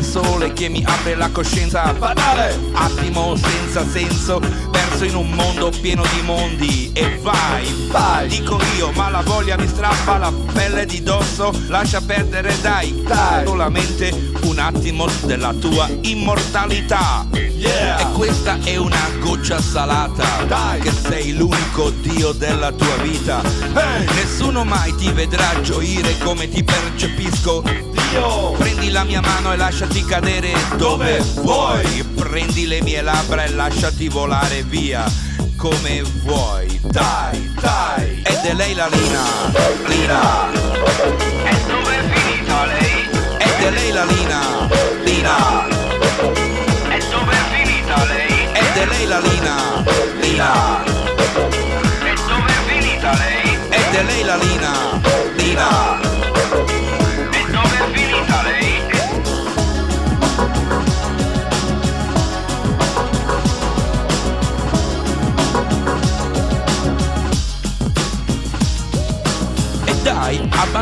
sole che mi apre la coscienza Banale Attimo senza senso Verso in un mondo pieno di mondi. E vai, Vai. Dico io, ma la voglia mi strappa la pelle di dosso. Lascia perdere dai, Dai. Solamente un attimo della tua immortalità. Yeah. E questa è una goccia salata Dai. Che sei l'unico dio della tua vita. Hey. Nessuno mai ti vedrà gioire come ti percepisco. Dio la mia mano e lasciati cadere. Dove vuoi? Prendi le mie labbra e lasciati volare via come vuoi. Dai Dai. Ed è lei la Lina. Lina. E dove è finita lei? Ed è lei la Lina. Lina. E dove è finita lei? Ed è lei la Lina. Lina. E dove è finita lei? Ed è lei la Lina. Lina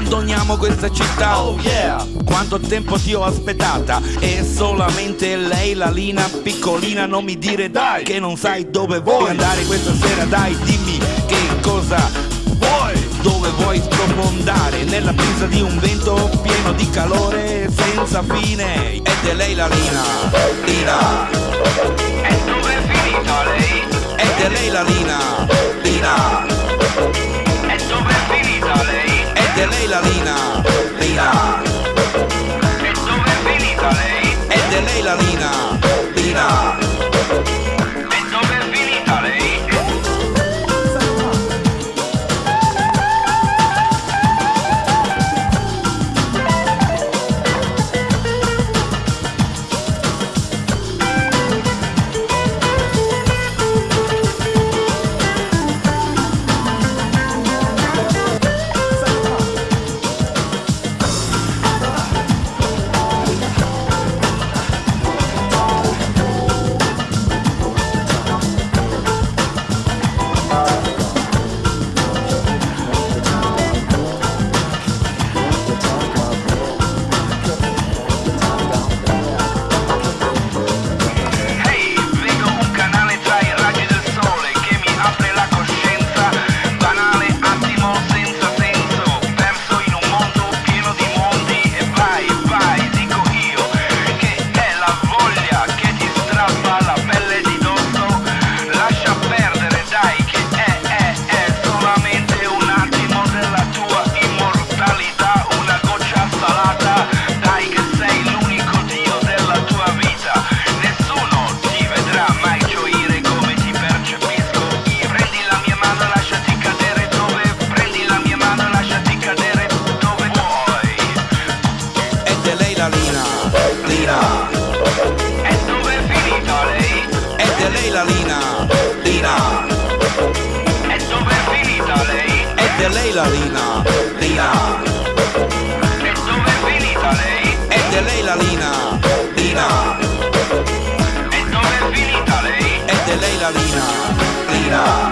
abbandoniamo questa città. Oh yeah. Quanto tempo ti ho aspettata? E solamente lei, la Lina piccolina Non mi dire dai Che non sai dove vuoi andare questa sera. Dai dimmi che cosa Vuoi. Dove vuoi sprofondare? Nella brisa di un vento pieno di calore Senza fine. Ed è lei la Lina. Lina Lina Lina E dove è finita lei? Ed è lei la Lina Lina la Lina Lina E dove è finita lei? È lei la Lina Lina E dove è finita lei? È lei la Lina Lina